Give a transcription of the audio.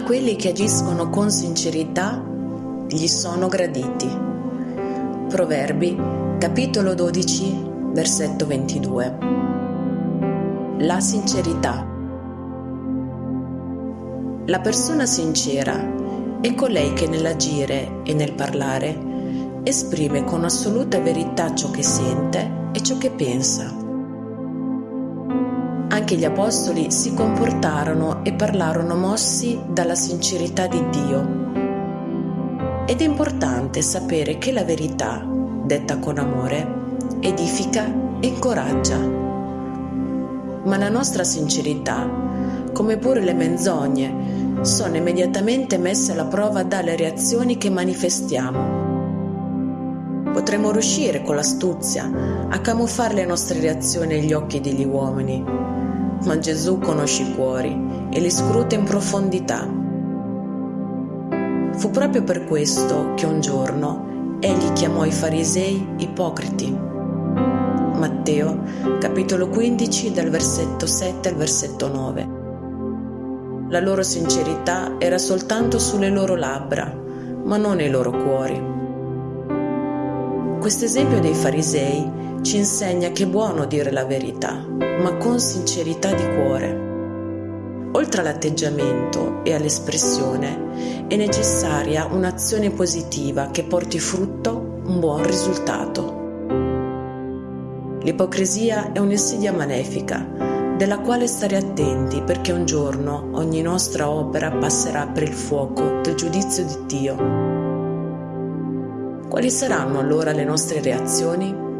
quelli che agiscono con sincerità gli sono graditi. Proverbi, capitolo 12, versetto 22. La sincerità. La persona sincera è colei che nell'agire e nel parlare esprime con assoluta verità ciò che sente e ciò che pensa. Anche gli apostoli si comportarono e parlarono mossi dalla sincerità di Dio. Ed è importante sapere che la verità, detta con amore, edifica e incoraggia. Ma la nostra sincerità, come pure le menzogne, sono immediatamente messe alla prova dalle reazioni che manifestiamo. Potremmo riuscire con l'astuzia a camuffare le nostre reazioni agli occhi degli uomini, ma Gesù conosce i cuori e li scruta in profondità. Fu proprio per questo che un giorno egli chiamò i farisei ipocriti Matteo, capitolo 15, dal versetto 7 al versetto 9. La loro sincerità era soltanto sulle loro labbra, ma non nei loro cuori. Questo esempio dei farisei ci insegna che è buono dire la verità, ma con sincerità di cuore. Oltre all'atteggiamento e all'espressione è necessaria un'azione positiva che porti frutto un buon risultato. L'ipocrisia è un'insidia malefica, della quale stare attenti perché un giorno ogni nostra opera passerà per il fuoco del giudizio di Dio. Quali saranno allora le nostre reazioni?